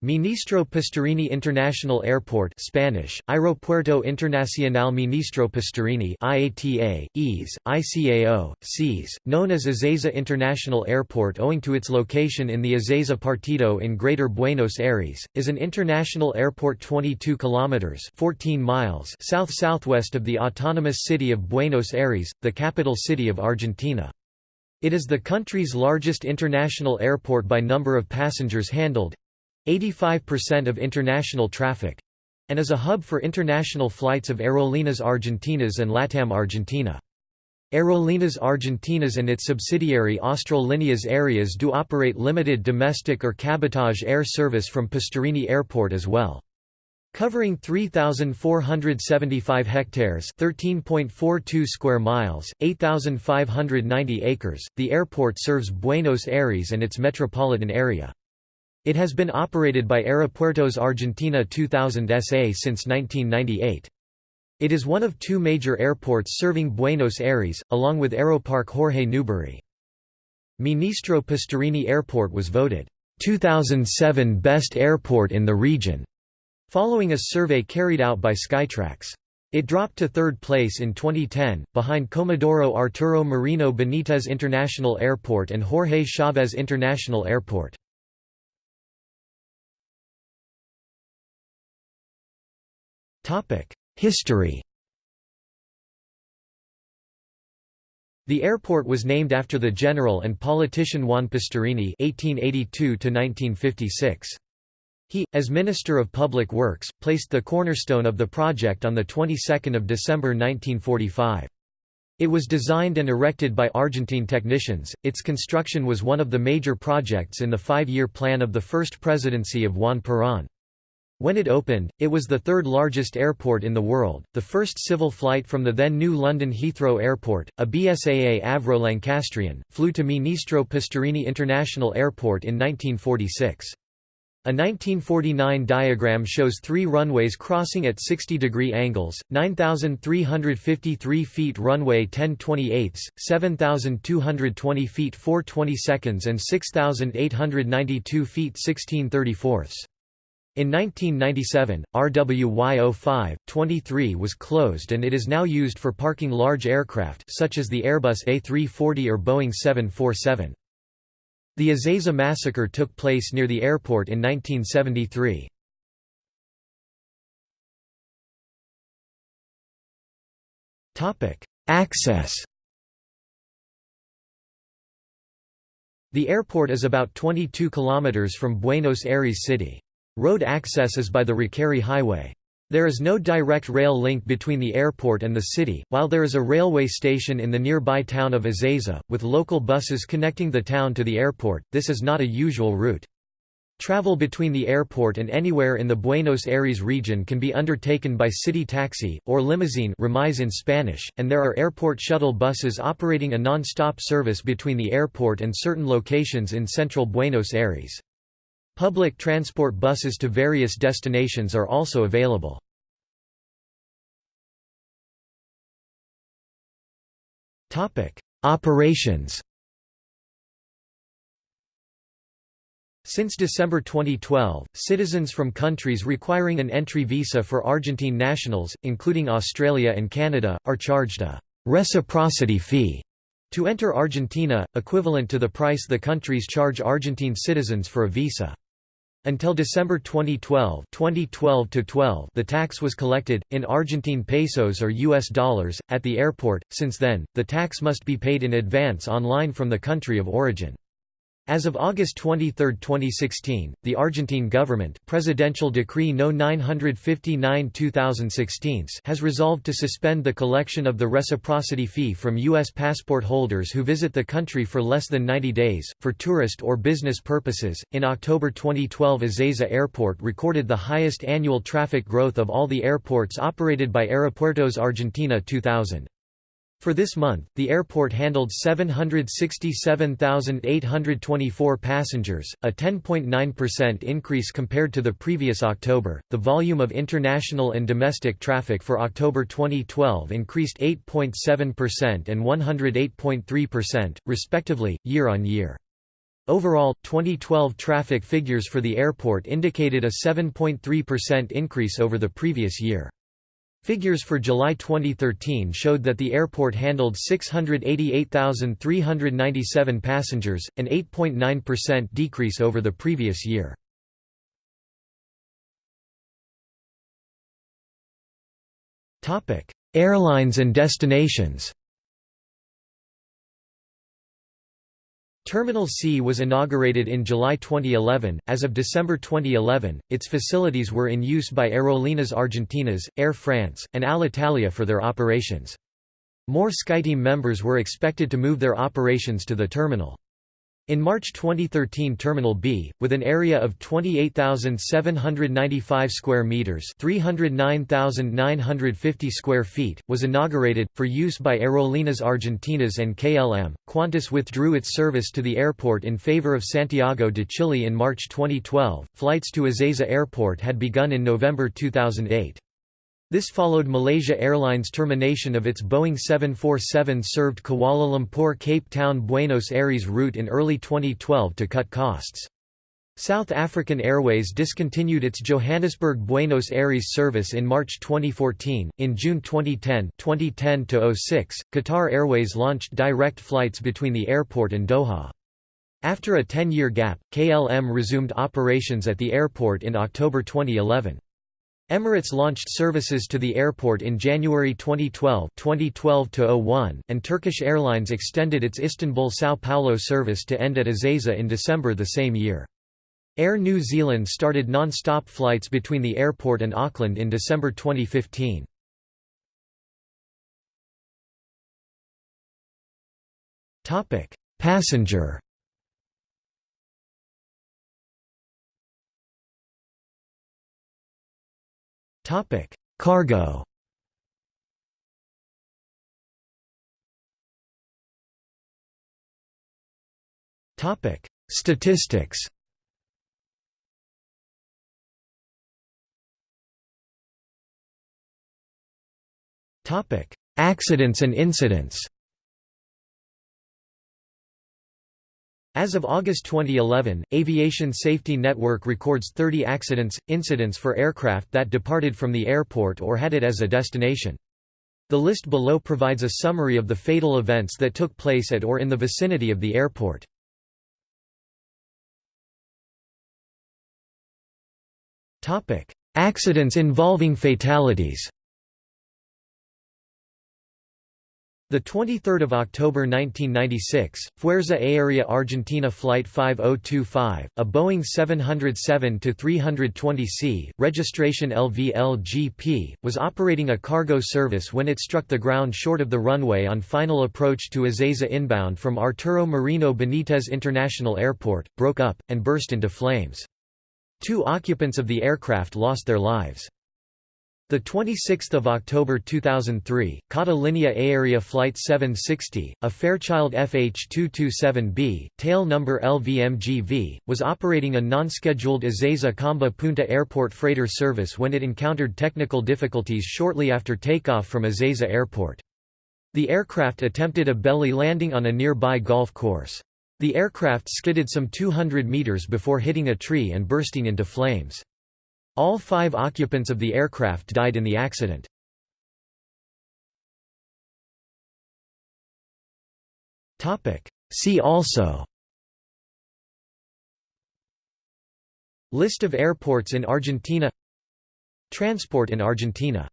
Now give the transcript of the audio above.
Ministro Pistarini International Airport Spanish, Aeropuerto Internacional Ministro Pistarini IATA, EASE, ICAO, CES, known as Ezeiza International Airport owing to its location in the Ezeiza Partido in Greater Buenos Aires, is an international airport 22 kilometers 14 miles south-southwest of the autonomous city of Buenos Aires, the capital city of Argentina. It is the country's largest international airport by number of passengers handled, 85% of international traffic and is a hub for international flights of Aerolíneas Argentinas and LATAM Argentina. Aerolíneas Argentinas and its subsidiary Austral Líneas Aéreas do operate limited domestic or cabotage air service from Pistarini Airport as well. Covering 3,475 hectares 13.42 square miles, 8,590 acres, the airport serves Buenos Aires and its metropolitan area. It has been operated by Aeropuertos Argentina 2000 SA since 1998. It is one of two major airports serving Buenos Aires, along with Aeroparque Jorge Newbery. Ministro Pistarini Airport was voted 2007 Best Airport in the region, following a survey carried out by Skytrax. It dropped to third place in 2010, behind Comodoro Arturo Merino Benitez International Airport and Jorge Chavez International Airport. History The airport was named after the general and politician Juan Pistarini (1882–1956). He, as Minister of Public Works, placed the cornerstone of the project on the 22nd of December 1945. It was designed and erected by Argentine technicians. Its construction was one of the major projects in the five-year plan of the first presidency of Juan Perón. When it opened, it was the third largest airport in the world, the first civil flight from the then new London Heathrow Airport, a BSAA Avro Lancastrian, flew to Ministro Pistarini International Airport in 1946. A 1949 diagram shows three runways crossing at 60-degree angles, 9,353 feet runway 10 28 7,220 feet 4 seconds and 6,892 feet 16 34 in 1997, RWY 05-23 was closed and it is now used for parking large aircraft such as the Airbus A340 or Boeing 747. The Ezeiza massacre took place near the airport in 1973. Access The airport is about 22 kilometers from Buenos Aires city. Road access is by the Ricchieri Highway. There is no direct rail link between the airport and the city, while there is a railway station in the nearby town of Ezeiza, with local buses connecting the town to the airport, this is not a usual route. Travel between the airport and anywhere in the Buenos Aires region can be undertaken by city taxi, or limousine remise in Spanish, and there are airport shuttle buses operating a non-stop service between the airport and certain locations in central Buenos Aires. Public transport buses to various destinations are also available. Operations Since December 2012, citizens from countries requiring an entry visa for Argentine nationals, including Australia and Canada, are charged a «reciprocity fee» to enter Argentina, equivalent to the price the countries charge Argentine citizens for a visa. Until December 2012, 2012 the tax was collected, in Argentine pesos or US dollars, at the airport. Since then, the tax must be paid in advance online from the country of origin. As of August 23, 2016, the Argentine government Presidential Decree No. 959-2016 has resolved to suspend the collection of the reciprocity fee from U.S. passport holders who visit the country for less than 90 days, for tourist or business purposes. In October 2012, Ezeiza Airport recorded the highest annual traffic growth of all the airports operated by Aeropuertos Argentina 2000. For this month, the airport handled 767,824 passengers, a 10.9% increase compared to the previous October. The volume of international and domestic traffic for October 2012 increased 8.7% and 108.3%, respectively, year on year. Overall, 2012 traffic figures for the airport indicated a 7.3% increase over the previous year. Figures for July 2013 showed that the airport handled 688,397 passengers, an 8.9% decrease over the previous year. Airlines and destinations Terminal C was inaugurated in July 2011. As of December 2011, its facilities were in use by Aerolíneas Argentinas, Air France, and Alitalia for their operations. More SkyTeam members were expected to move their operations to the terminal. In March 2013 Terminal B, with an area of 28,795 square meters, 309,950 square feet, was inaugurated for use by Aerolíneas Argentinas and KLM. Qantas withdrew its service to the airport in favor of Santiago de Chile in March 2012. Flights to Ezeiza Airport had begun in November 2008. This followed Malaysia Airlines' termination of its Boeing 747-served Kuala Lumpur-Cape Town-Buenos Aires route in early 2012 to cut costs. South African Airways discontinued its Johannesburg-Buenos Aires service in March 2014. In June 2010, 2010 06, Qatar Airways launched direct flights between the airport and Doha. After a 10-year gap, KLM resumed operations at the airport in October 2011. Emirates launched services to the airport in January 2012 2012 and Turkish Airlines extended its Istanbul-São Paulo service to end at Ezeiza in December the same year. Air New Zealand started non-stop flights between the airport and Auckland in December 2015. Passenger Topic: Cargo. Topic: Statistics. Topic: Accidents and incidents. As of August 2011, Aviation Safety Network records 30 accidents, incidents for aircraft that departed from the airport or had it as a destination. The list below provides a summary of the fatal events that took place at or in the vicinity of the airport. Accidents involving fatalities The 23rd of October 1996, Fuerza Aérea Argentina Flight 5025, a Boeing 707-320C, registration LVLGP, was operating a cargo service when it struck the ground short of the runway on final approach to Ezeiza inbound from Arturo Merino Benitez International Airport, broke up, and burst into flames. Two occupants of the aircraft lost their lives. The 26th of October 2003, Kata Linea Aérea Flight 760, a Fairchild FH227B, tail number LVMGV, was operating a non-scheduled Ezeiza Camba Punta Airport freighter service when it encountered technical difficulties shortly after takeoff from Ezeiza Airport. The aircraft attempted a belly landing on a nearby golf course. The aircraft skidded some 200 meters before hitting a tree and bursting into flames. All five occupants of the aircraft died in the accident. See also. List of airports in Argentina. Transport in Argentina